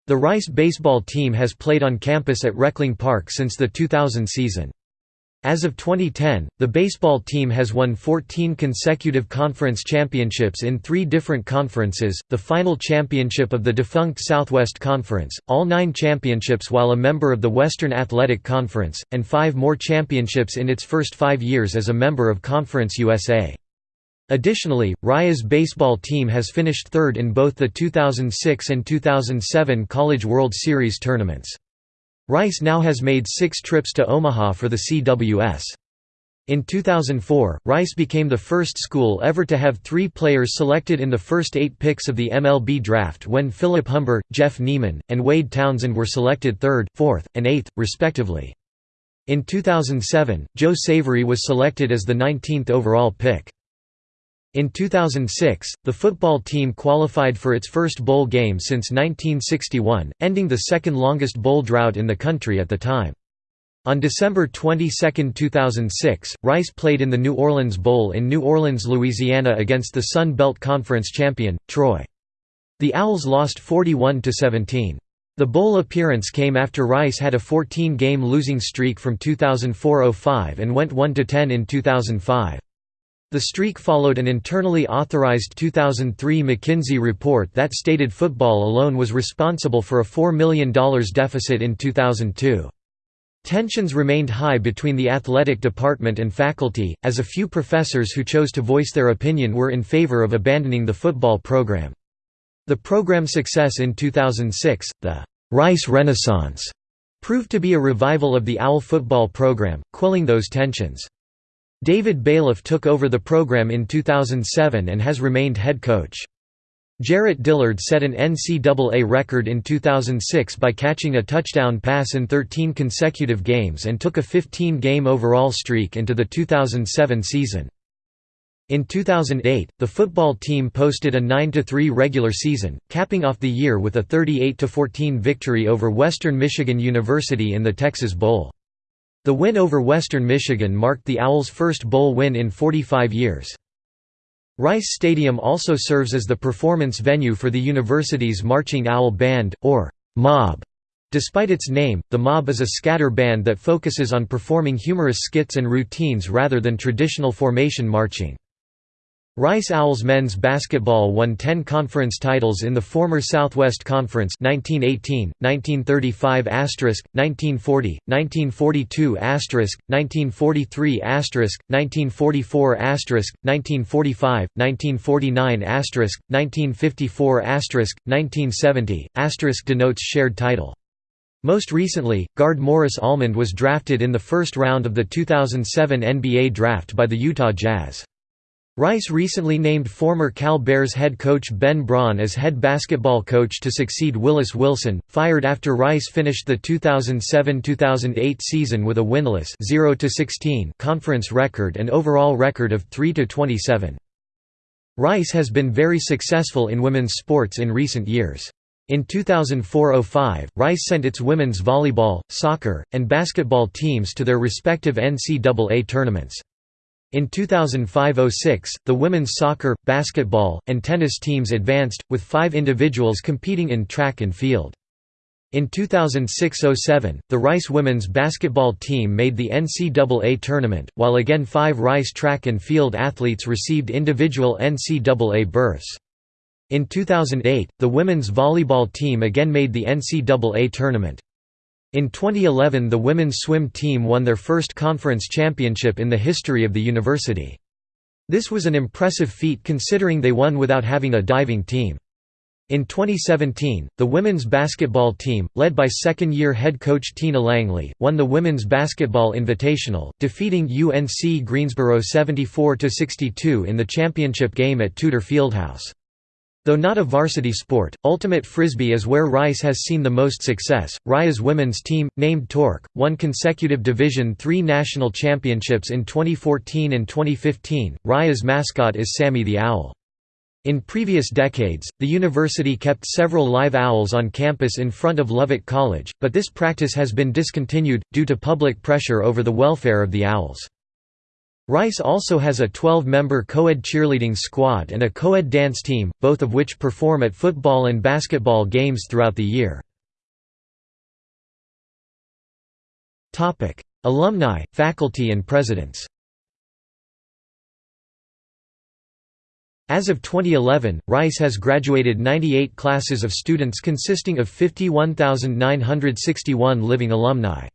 A: The Rice baseball team has played on campus at Reckling Park since the 2000 season. As of 2010, the baseball team has won 14 consecutive conference championships in three different conferences, the final championship of the defunct Southwest Conference, all nine championships while a member of the Western Athletic Conference, and five more championships in its first five years as a member of Conference USA. Additionally, Rice's baseball team has finished third in both the 2006 and 2007 College World Series tournaments. Rice now has made six trips to Omaha for the CWS. In 2004, Rice became the first school ever to have three players selected in the first eight picks of the MLB draft when Philip Humber, Jeff Niemann, and Wade Townsend were selected third, fourth, and eighth, respectively. In 2007, Joe Savery was selected as the 19th overall pick. In 2006, the football team qualified for its first bowl game since 1961, ending the second longest bowl drought in the country at the time. On December 22, 2006, Rice played in the New Orleans Bowl in New Orleans, Louisiana against the Sun Belt Conference champion, Troy. The Owls lost 41–17. The bowl appearance came after Rice had a 14-game losing streak from 2004–05 and went 1–10 in 2005. The streak followed an internally authorized 2003 McKinsey report that stated football alone was responsible for a $4 million deficit in 2002. Tensions remained high between the athletic department and faculty, as a few professors who chose to voice their opinion were in favor of abandoning the football program. The program's success in 2006, the Rice Renaissance, proved to be a revival of the OWL football program, quelling those tensions. David Bailiff took over the program in 2007 and has remained head coach. Jarrett Dillard set an NCAA record in 2006 by catching a touchdown pass in 13 consecutive games and took a 15-game overall streak into the 2007 season. In 2008, the football team posted a 9–3 regular season, capping off the year with a 38–14 victory over Western Michigan University in the Texas Bowl. The win over Western Michigan marked the Owls' first bowl win in 45 years. Rice Stadium also serves as the performance venue for the university's Marching Owl Band, or Mob. Despite its name, the Mob is a scatter band that focuses on performing humorous skits and routines rather than traditional formation marching. Rice Owls men's basketball won 10 conference titles in the former Southwest Conference 1918, 1935 1940, 1942 1943 1944 1945, 1949 1954 1970 denotes shared title. Most recently, guard Morris Almond was drafted in the first round of the 2007 NBA draft by the Utah Jazz. Rice recently named former Cal Bears head coach Ben Braun as head basketball coach to succeed Willis Wilson, fired after Rice finished the 2007–2008 season with a winless 0–16 conference record and overall record of 3–27. Rice has been very successful in women's sports in recent years. In 2004–05, Rice sent its women's volleyball, soccer, and basketball teams to their respective NCAA tournaments. In 2005–06, the women's soccer, basketball, and tennis teams advanced, with five individuals competing in track and field. In 2006–07, the Rice women's basketball team made the NCAA tournament, while again five Rice track and field athletes received individual NCAA berths. In 2008, the women's volleyball team again made the NCAA tournament. In 2011 the women's swim team won their first conference championship in the history of the university. This was an impressive feat considering they won without having a diving team. In 2017, the women's basketball team, led by second-year head coach Tina Langley, won the Women's Basketball Invitational, defeating UNC Greensboro 74–62 in the championship game at Tudor Fieldhouse. Though not a varsity sport, ultimate frisbee is where Rice has seen the most success. Rice's women's team, named Torque, won consecutive Division III national championships in 2014 and 2015. Rice's mascot is Sammy the Owl. In previous decades, the university kept several live owls on campus in front of Lovett College, but this practice has been discontinued, due to public pressure over the welfare of the owls. Rice also has a 12-member co-ed cheerleading squad and a co-ed dance team, both of which perform at football and basketball games throughout the year. Alumni, faculty and presidents As of 2011, Rice has graduated 98 classes of students consisting of 51,961 living alumni.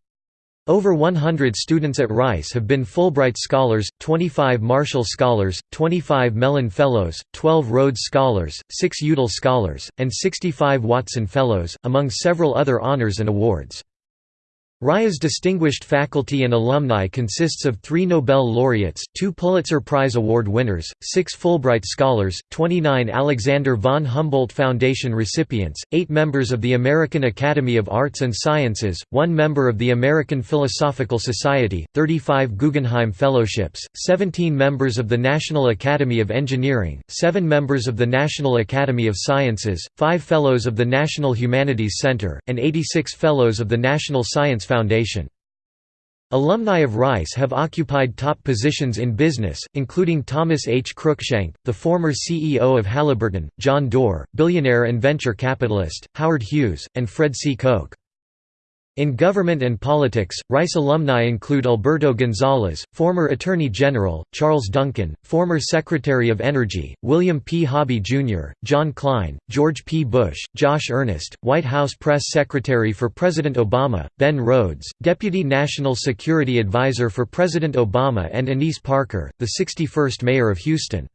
A: Over 100 students at Rice have been Fulbright Scholars, 25 Marshall Scholars, 25 Mellon Fellows, 12 Rhodes Scholars, 6 Udall Scholars, and 65 Watson Fellows, among several other honors and awards. Rice's distinguished faculty and alumni consists of three Nobel laureates, two Pulitzer Prize Award winners, six Fulbright scholars, 29 Alexander von Humboldt Foundation recipients, eight members of the American Academy of Arts and Sciences, one member of the American Philosophical Society, 35 Guggenheim Fellowships, 17 members of the National Academy of Engineering, seven members of the National Academy of Sciences, five Fellows of the National Humanities Center, and 86 Fellows of the National Science Foundation. Foundation. Alumni of Rice have occupied top positions in business, including Thomas H. Cruikshank, the former CEO of Halliburton, John Doerr, billionaire and venture capitalist, Howard Hughes, and Fred C. Koch. In government and politics, Rice alumni include Alberto Gonzales, former Attorney General, Charles Duncan, former Secretary of Energy, William P. Hobby, Jr., John Klein, George P. Bush, Josh Earnest, White House Press Secretary for President Obama, Ben Rhodes, Deputy National Security Advisor for President Obama and Annise Parker, the 61st Mayor of Houston.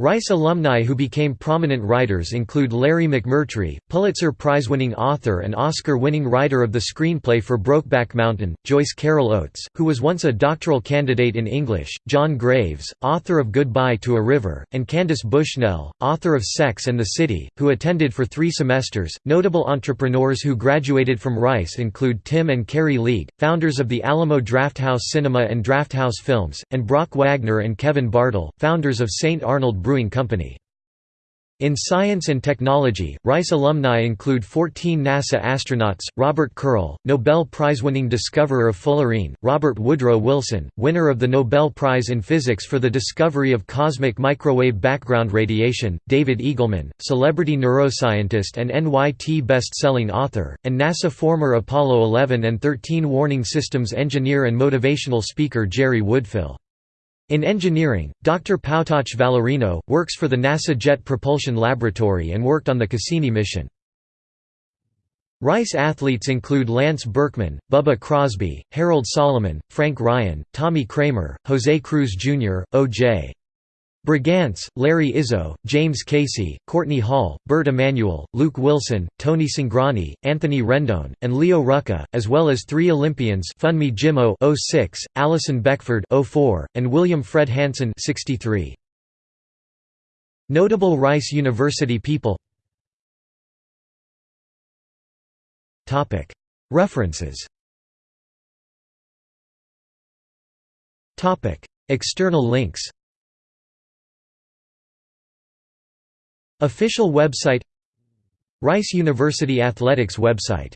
A: Rice alumni who became prominent writers include Larry McMurtry, Pulitzer Prize-winning author and Oscar-winning writer of the screenplay for Brokeback Mountain, Joyce Carol Oates, who was once a doctoral candidate in English, John Graves, author of Goodbye to a River, and Candace Bushnell, author of Sex and the City, who attended for three semesters. Notable entrepreneurs who graduated from Rice include Tim and Karrie League, founders of the Alamo Drafthouse Cinema and Drafthouse Films, and Brock Wagner and Kevin Bartol, founders of St. Arnold Brewing Company. In science and technology, Rice alumni include 14 NASA astronauts, Robert Curl, Nobel Prize-winning discoverer of fullerene, Robert Woodrow Wilson, winner of the Nobel Prize in Physics for the discovery of cosmic microwave background radiation, David Eagleman, celebrity neuroscientist and NYT best-selling author, and NASA former Apollo 11 and 13 warning systems engineer and motivational speaker Jerry Woodfill. In engineering, Dr. Powtawche Valerino, works for the NASA Jet Propulsion Laboratory and worked on the Cassini mission. Rice athletes include Lance Berkman, Bubba Crosby, Harold Solomon, Frank Ryan, Tommy Kramer, Jose Cruz Jr., O.J. Brigance, Larry Izzo, James Casey, Courtney Hall, Bert Emanuel, Luke Wilson, Tony Cingrani, Anthony Rendon, and Leo Rucka, as well as three Olympians Funmi Jimoh 06, Alison Beckford 04, and William Fred Hansen 63. Notable Rice University people References External links Official website Rice University Athletics website